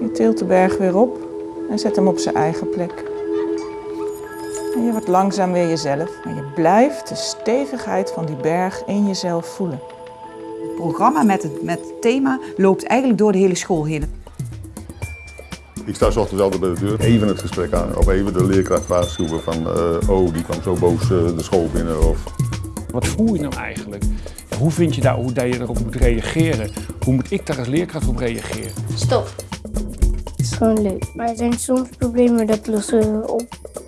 Je tilt de berg weer op en zet hem op zijn eigen plek. En je wordt langzaam weer jezelf. En je blijft de stevigheid van die berg in jezelf voelen. Het programma met het, met het thema loopt eigenlijk door de hele school heen. Ik sta 's ochtends altijd bij de deur, even het gesprek aan of even de leerkracht waarschuwen van eh, oh die kwam zo boos eh, de school binnen of Wat voel je nou eigenlijk? Hoe vind je daar, hoe dat je erop moet reageren? Hoe moet ik daar als leerkracht op reageren? Stop. Gewoon leuk. Maar er zijn soms problemen dat lossen we op